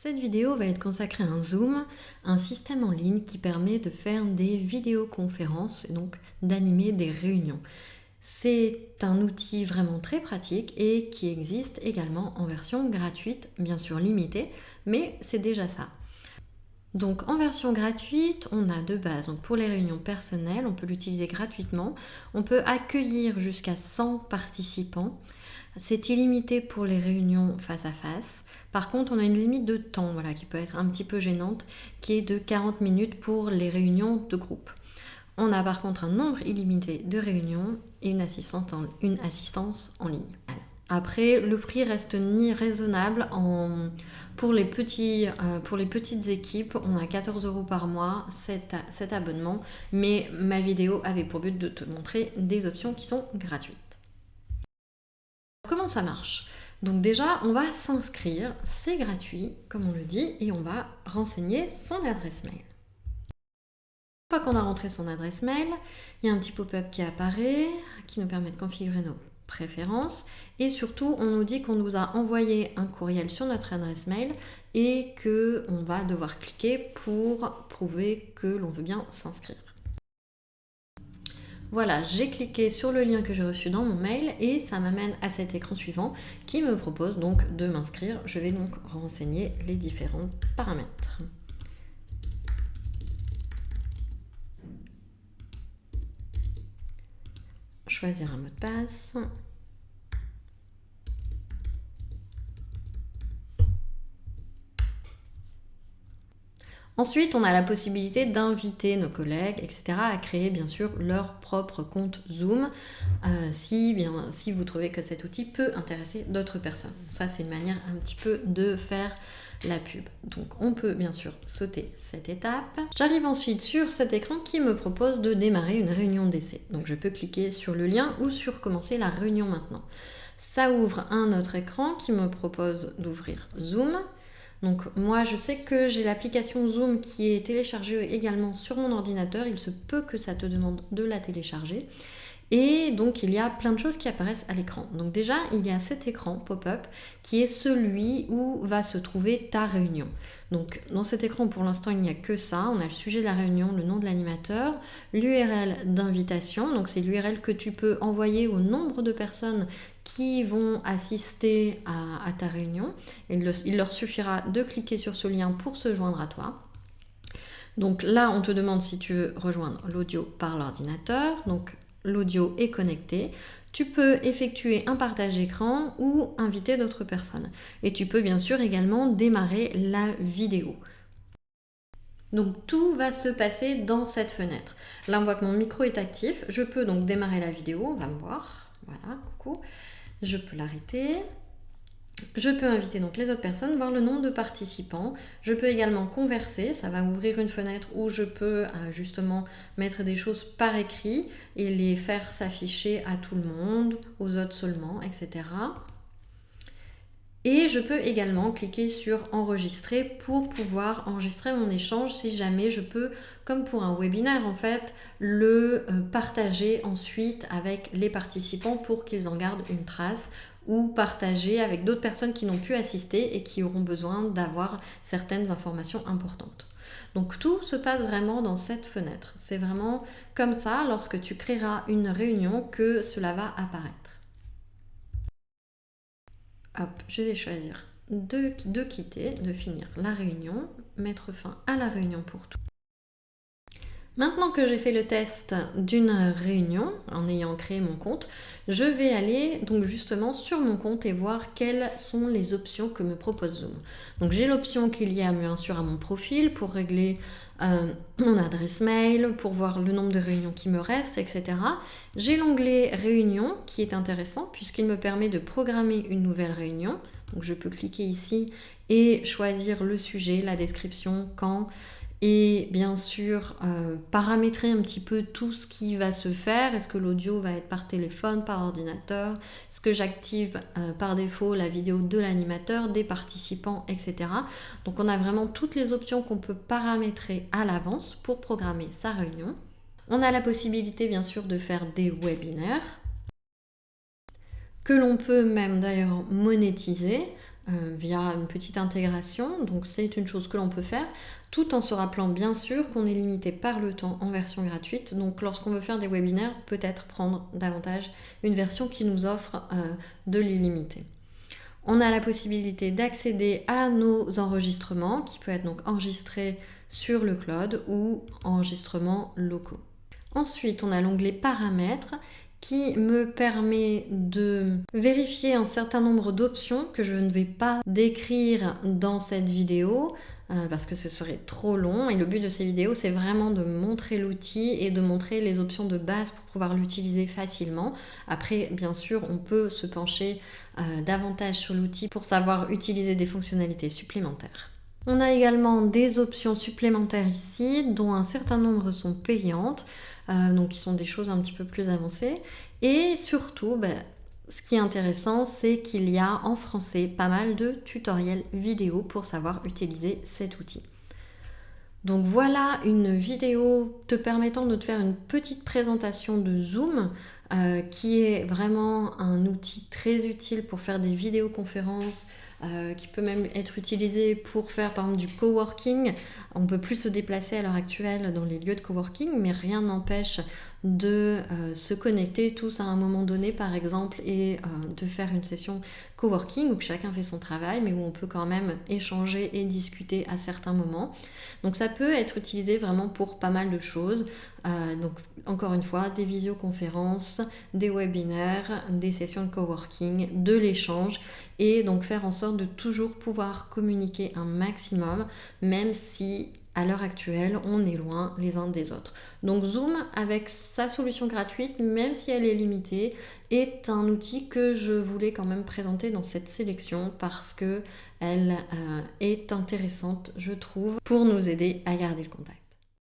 Cette vidéo va être consacrée à un Zoom, un système en ligne qui permet de faire des vidéoconférences et donc d'animer des réunions. C'est un outil vraiment très pratique et qui existe également en version gratuite, bien sûr limitée, mais c'est déjà ça. Donc en version gratuite, on a de base, pour les réunions personnelles, on peut l'utiliser gratuitement. On peut accueillir jusqu'à 100 participants. C'est illimité pour les réunions face à face. Par contre, on a une limite de temps voilà, qui peut être un petit peu gênante, qui est de 40 minutes pour les réunions de groupe. On a par contre un nombre illimité de réunions et une assistance en, ligne. Après, le prix reste ni raisonnable. Euh, pour les petites équipes, on a 14 euros par mois cet abonnement, mais ma vidéo avait pour but de te montrer des options qui sont gratuites. Comment ça marche? Donc déjà, on va s'inscrire, c'est gratuit, comme on le dit, et on va renseigner son adresse mail. Une fois qu'on a rentré son adresse mail, il y a un petit pop-up qui apparaît, qui nous permet de configurer nos préférences, et surtout, on nous dit qu'on nous a envoyé un courriel sur notre adresse mail et qu'on va devoir cliquer pour prouver que l'on veut bien s'inscrire. Voilà, j'ai cliqué sur le lien que j'ai reçu dans mon mail et ça m'amène à cet écran suivant qui me propose donc de m'inscrire. Je vais donc renseigner les différents paramètres. Choisir un mot de passe. Ensuite, on a la possibilité d'inviter nos collègues, etc., à créer bien sûr leur propre compte Zoom, euh, si, bien, si vous trouvez que cet outil peut intéresser d'autres personnes. Ça, c'est une manière un petit peu de faire la pub. Donc on peut bien sûr sauter cette étape. J'arrive ensuite sur cet écran qui me propose de démarrer une réunion d'essai. Donc je peux cliquer sur le lien ou sur commencer la réunion maintenant. Ça ouvre un autre écran qui me propose d'ouvrir Zoom. Donc moi je sais que j'ai l'application Zoom qui est téléchargée également sur mon ordinateur, il se peut que ça te demande de la télécharger. Et donc il y a plein de choses qui apparaissent à l'écran. Donc déjà il y a cet écran pop-up qui est celui où va se trouver ta réunion. Donc dans cet écran pour l'instant il n'y a que ça. On a le sujet de la réunion, le nom de l'animateur, l'URL d'invitation. Donc c'est l'URL que tu peux envoyer au nombre de personnes qui vont assister à, ta réunion. Il, il leur suffira de cliquer sur ce lien pour se joindre à toi. Donc là, on te demande si tu veux rejoindre l'audio par l'ordinateur. Donc l'audio est connecté, tu peux effectuer un partage d'écran ou inviter d'autres personnes. Et tu peux bien sûr également démarrer la vidéo. Donc tout va se passer dans cette fenêtre. Là on voit que mon micro est actif, je peux donc démarrer la vidéo, on va me voir, voilà, coucou. Je peux l'arrêter, je peux inviter donc les autres personnes, voir le nombre de participants. Je peux également converser, ça va ouvrir une fenêtre où je peux euh, justement mettre des choses par écrit et les faire s'afficher à tout le monde, aux autres seulement, etc. Et je peux également cliquer sur enregistrer pour pouvoir enregistrer mon échange si jamais je peux, comme pour un webinaire en fait, le euh, partager ensuite avec les participants pour qu'ils en gardent une trace ou partager avec d'autres personnes qui n'ont pu assister et qui auront besoin d'avoir certaines informations importantes. Donc tout se passe vraiment dans cette fenêtre. C'est vraiment comme ça, lorsque tu créeras une réunion, que cela va apparaître. Hop, je vais choisir de, de quitter, de finir la réunion, mettre fin à la réunion pour tout. Maintenant que j'ai fait le test d'une réunion, en ayant créé mon compte, je vais aller donc justement sur mon compte et voir quelles sont les options que me propose Zoom. Donc j'ai l'option qu'il y a bien sûr à mon profil pour régler euh, mon adresse mail, pour voir le nombre de réunions qui me restent, etc. J'ai l'onglet réunion qui est intéressant puisqu'il me permet de programmer une nouvelle réunion. Donc je peux cliquer ici et choisir le sujet, la description, quand, et bien sûr euh, paramétrer un petit peu tout ce qui va se faire. Est-ce que l'audio va être par téléphone, par ordinateur? Est-ce que j'active euh, par défaut la vidéo de l'animateur, des participants, etc. Donc on a vraiment toutes les options qu'on peut paramétrer à l'avance pour programmer sa réunion. On a la possibilité bien sûr de faire des webinaires que l'on peut même d'ailleurs monétiser. Euh, via une petite intégration. Donc c'est une chose que l'on peut faire tout en se rappelant bien sûr qu'on est limité par le temps en version gratuite. Donc lorsqu'on veut faire des webinaires, peut-être prendre davantage une version qui nous offre euh, de l'illimité. On a la possibilité d'accéder à nos enregistrements qui peut être donc enregistré sur le cloud ou enregistrements locaux. Ensuite, on a l'onglet paramètres qui me permet de vérifier un certain nombre d'options que je ne vais pas décrire dans cette vidéo euh, parce que ce serait trop long et le but de ces vidéos c'est vraiment de montrer l'outil et de montrer les options de base pour pouvoir l'utiliser facilement. Après bien sûr on peut se pencher euh, davantage sur l'outil pour savoir utiliser des fonctionnalités supplémentaires. On a également des options supplémentaires ici dont un certain nombre sont payantes. Euh, donc qui sont des choses un petit peu plus avancées. Et surtout, ben, ce qui est intéressant, c'est qu'il y a en français pas mal de tutoriels vidéo pour savoir utiliser cet outil. Donc voilà une vidéo te permettant de te faire une petite présentation de Zoom euh, qui est vraiment un outil très utile pour faire des vidéoconférences, euh, qui peut même être utilisé pour faire par exemple du coworking. On ne peut plus se déplacer à l'heure actuelle dans les lieux de coworking, mais rien n'empêche de euh, se connecter tous à un moment donné par exemple et euh, de faire une session coworking où chacun fait son travail mais où on peut quand même échanger et discuter à certains moments. Donc ça peut être utilisé vraiment pour pas mal de choses. Euh, donc encore une fois, des visioconférences, des webinaires, des sessions de coworking, de l'échange et donc faire en sorte de toujours pouvoir communiquer un maximum même si à l'heure actuelle, on est loin les uns des autres. Donc Zoom, avec sa solution gratuite, même si elle est limitée, est un outil que je voulais quand même présenter dans cette sélection parce que elle euh, est intéressante, je trouve, pour nous aider à garder le contact.